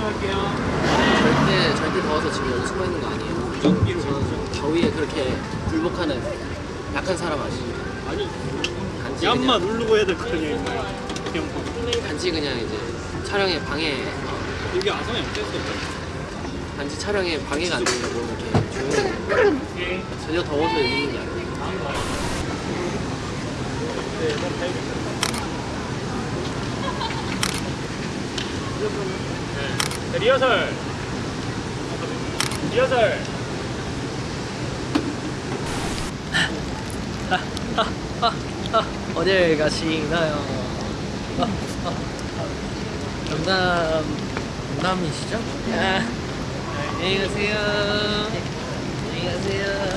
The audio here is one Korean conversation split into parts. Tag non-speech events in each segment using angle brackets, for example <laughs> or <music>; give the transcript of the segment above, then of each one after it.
절대 절대 더워서 지금 여기 숨어 있는 거 아니에요. 저는 더위에 그렇게 굴복하는 약한 사람 아니에요. 아니 단지 얌마 누르고 해야 될거 그냥 단지 그냥 이제 촬영에 방해 어, 여기 아성이 어땠어? 단지 촬영에 방해가 안 되려고 이렇게 조용히 전혀 더워서 여기 있는 게 아니에요. 네, 리허설 리허설 어딜 가시나요? 영남 영남이시죠? 아, 안녕히 가세요. 안녕히 가세요.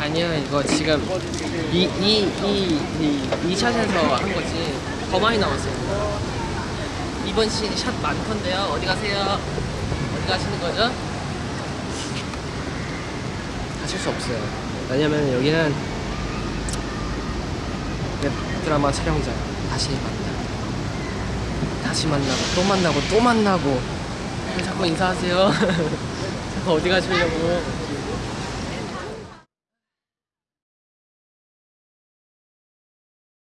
아니요 이거 지금 이 이 이이 샷에서 한 거지 더 많이 나왔어요. 이번 샷 많던데요. 어디 가세요? 어디 가시는 거죠? 가실 수 없어요. 왜냐면 여기는 웹 드라마 촬영장 다시 만나. 다시 만나고 또 만나고 또 만나고 왜 자꾸 인사하세요. <laughs> 자꾸 어디 가시려고?